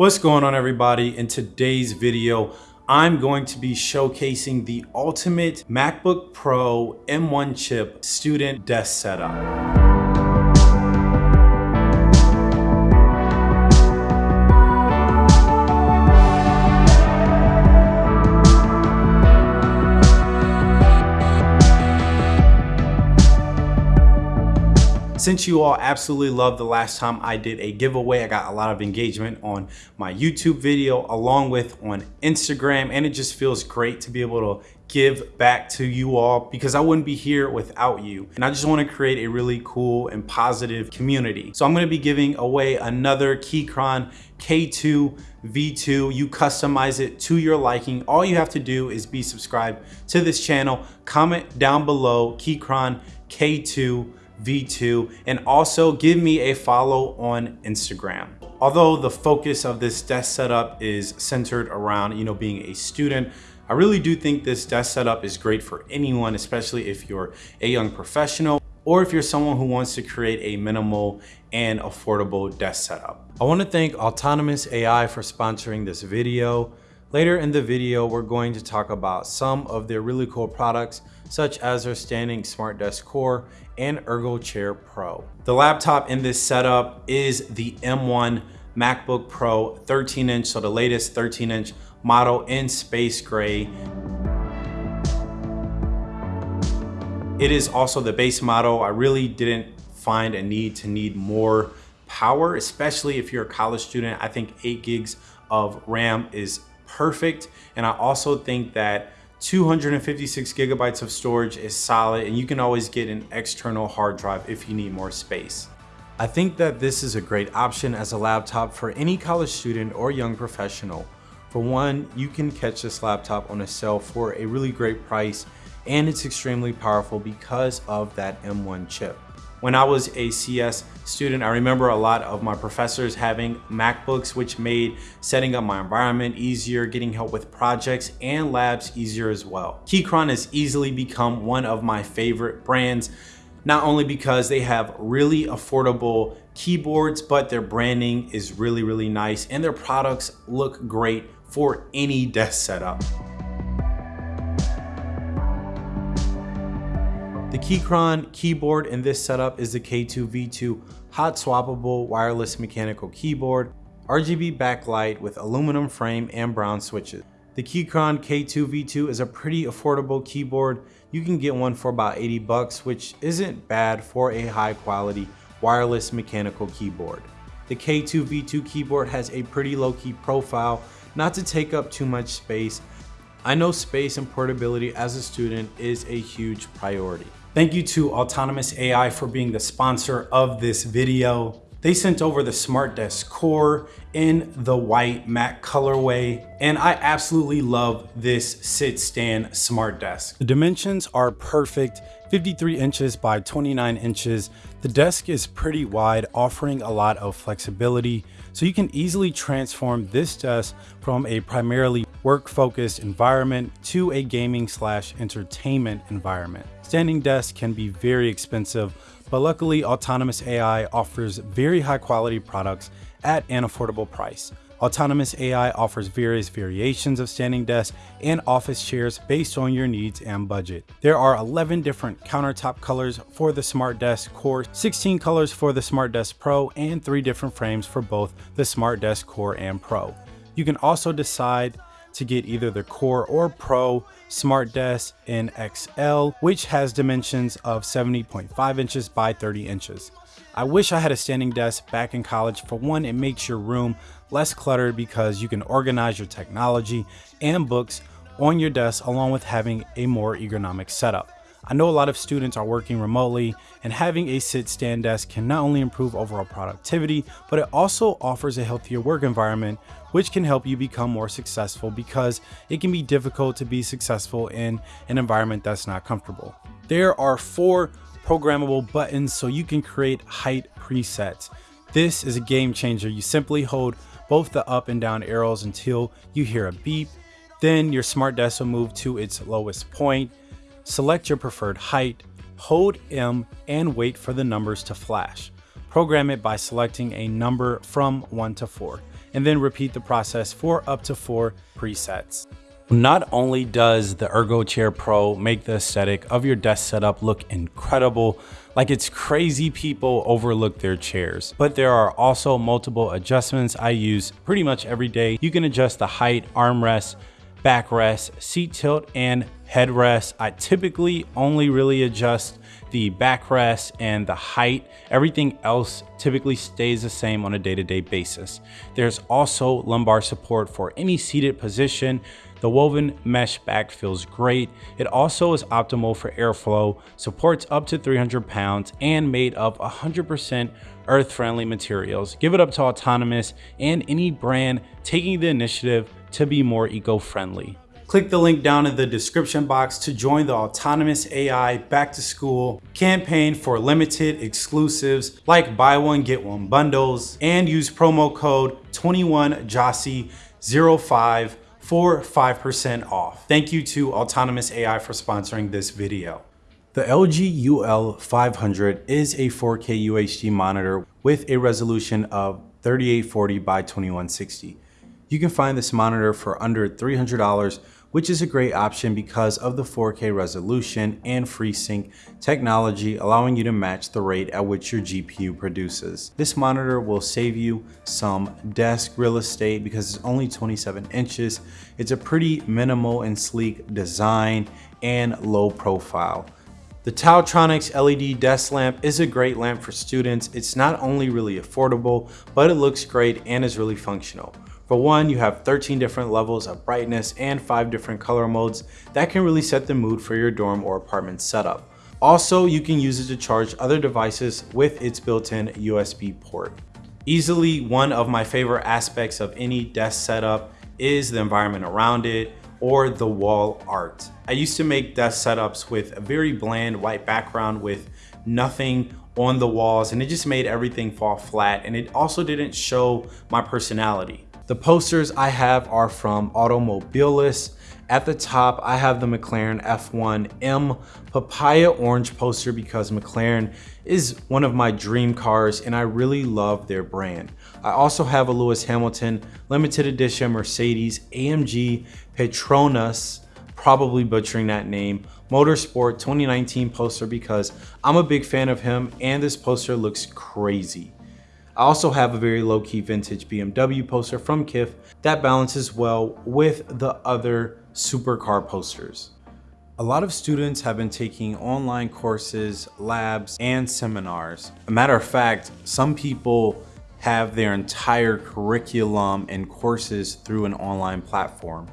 What's going on everybody? In today's video, I'm going to be showcasing the ultimate MacBook Pro M1 chip student desk setup. Since you all absolutely loved the last time I did a giveaway, I got a lot of engagement on my YouTube video along with on Instagram and it just feels great to be able to give back to you all because I wouldn't be here without you. And I just wanna create a really cool and positive community. So I'm gonna be giving away another Keychron K2 V2. You customize it to your liking. All you have to do is be subscribed to this channel, comment down below Keychron K2 V2, and also give me a follow on Instagram. Although the focus of this desk setup is centered around, you know, being a student, I really do think this desk setup is great for anyone, especially if you're a young professional or if you're someone who wants to create a minimal and affordable desk setup. I wanna thank Autonomous AI for sponsoring this video. Later in the video, we're going to talk about some of their really cool products, such as their standing Smart Desk Core and Ergo Chair Pro. The laptop in this setup is the M1 MacBook Pro 13 inch, so the latest 13 inch model in space gray. It is also the base model. I really didn't find a need to need more power, especially if you're a college student. I think eight gigs of RAM is perfect. And I also think that 256 gigabytes of storage is solid and you can always get an external hard drive if you need more space. I think that this is a great option as a laptop for any college student or young professional. For one, you can catch this laptop on a sale for a really great price and it's extremely powerful because of that M1 chip. When I was a CS student, I remember a lot of my professors having MacBooks, which made setting up my environment easier, getting help with projects and labs easier as well. Keychron has easily become one of my favorite brands, not only because they have really affordable keyboards, but their branding is really, really nice and their products look great for any desk setup. Keychron keyboard in this setup is the K2V2 hot swappable wireless mechanical keyboard, RGB backlight with aluminum frame and brown switches. The Keychron K2V2 is a pretty affordable keyboard. You can get one for about 80 bucks, which isn't bad for a high quality wireless mechanical keyboard. The K2V2 keyboard has a pretty low key profile, not to take up too much space. I know space and portability as a student is a huge priority. Thank you to Autonomous AI for being the sponsor of this video. They sent over the Smart Desk Core in the white matte colorway, and I absolutely love this sit stand smart desk. The dimensions are perfect, 53 inches by 29 inches. The desk is pretty wide, offering a lot of flexibility, so you can easily transform this desk from a primarily work-focused environment to a gaming slash entertainment environment. Standing desks can be very expensive, but luckily Autonomous AI offers very high quality products at an affordable price. Autonomous AI offers various variations of standing desks and office chairs based on your needs and budget. There are 11 different countertop colors for the Smart Desk Core, 16 colors for the Smart Desk Pro, and 3 different frames for both the Smart Desk Core and Pro. You can also decide to get either the Core or Pro Smart Desk in XL, which has dimensions of 70.5 inches by 30 inches. I wish I had a standing desk back in college. For one, it makes your room less cluttered because you can organize your technology and books on your desk along with having a more ergonomic setup. I know a lot of students are working remotely and having a sit stand desk can not only improve overall productivity, but it also offers a healthier work environment, which can help you become more successful because it can be difficult to be successful in an environment that's not comfortable. There are four programmable buttons so you can create height presets. This is a game changer. You simply hold both the up and down arrows until you hear a beep. Then your smart desk will move to its lowest point Select your preferred height, hold M and wait for the numbers to flash. Program it by selecting a number from 1 to 4. and then repeat the process for up to four presets. Not only does the Ergo Chair Pro make the aesthetic of your desk setup look incredible, like it's crazy people overlook their chairs, but there are also multiple adjustments I use pretty much every day. You can adjust the height, armrest, backrest, seat tilt, and headrest. I typically only really adjust the backrest and the height. Everything else typically stays the same on a day-to-day -day basis. There's also lumbar support for any seated position. The woven mesh back feels great. It also is optimal for airflow, supports up to 300 pounds, and made of 100% earth-friendly materials. Give it up to Autonomous and any brand taking the initiative to be more eco-friendly. Click the link down in the description box to join the Autonomous AI Back to School campaign for limited exclusives like buy one, get one bundles and use promo code 21JOSSY05 for 5% off. Thank you to Autonomous AI for sponsoring this video. The LG UL500 is a 4K UHD monitor with a resolution of 3840 by 2160. You can find this monitor for under $300 which is a great option because of the 4K resolution and FreeSync technology allowing you to match the rate at which your GPU produces. This monitor will save you some desk real estate because it's only 27 inches. It's a pretty minimal and sleek design and low profile. The TaoTronics LED desk lamp is a great lamp for students. It's not only really affordable, but it looks great and is really functional. For one, you have 13 different levels of brightness and five different color modes that can really set the mood for your dorm or apartment setup. Also, you can use it to charge other devices with its built-in USB port. Easily one of my favorite aspects of any desk setup is the environment around it or the wall art. I used to make desk setups with a very bland white background with nothing on the walls and it just made everything fall flat and it also didn't show my personality. The posters I have are from Automobilis. At the top, I have the McLaren F1M Papaya Orange poster because McLaren is one of my dream cars and I really love their brand. I also have a Lewis Hamilton limited edition Mercedes AMG Petronas, probably butchering that name, Motorsport 2019 poster because I'm a big fan of him and this poster looks crazy. I also have a very low-key vintage BMW poster from KIF that balances well with the other supercar posters. A lot of students have been taking online courses, labs, and seminars. A matter of fact, some people have their entire curriculum and courses through an online platform.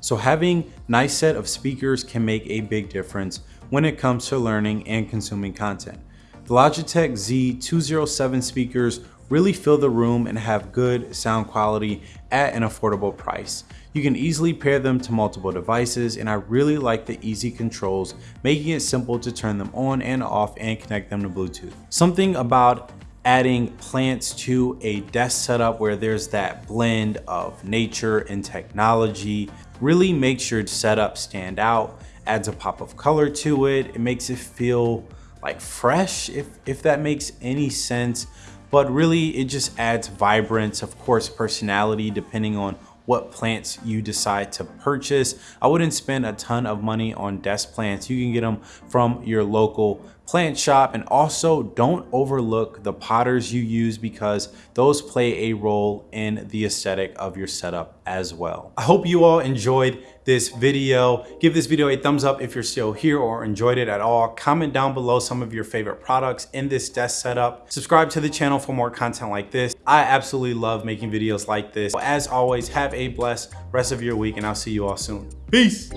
So having a nice set of speakers can make a big difference when it comes to learning and consuming content. The Logitech Z207 speakers really fill the room and have good sound quality at an affordable price. You can easily pair them to multiple devices and I really like the easy controls, making it simple to turn them on and off and connect them to Bluetooth. Something about adding plants to a desk setup where there's that blend of nature and technology really makes your setup stand out, adds a pop of color to it, it makes it feel like fresh if, if that makes any sense but really it just adds vibrance, of course, personality, depending on what plants you decide to purchase. I wouldn't spend a ton of money on desk plants. You can get them from your local plant shop and also don't overlook the potters you use because those play a role in the aesthetic of your setup as well. I hope you all enjoyed this video. Give this video a thumbs up if you're still here or enjoyed it at all. Comment down below some of your favorite products in this desk setup. Subscribe to the channel for more content like this. I absolutely love making videos like this. As always, have a blessed rest of your week and I'll see you all soon. Peace.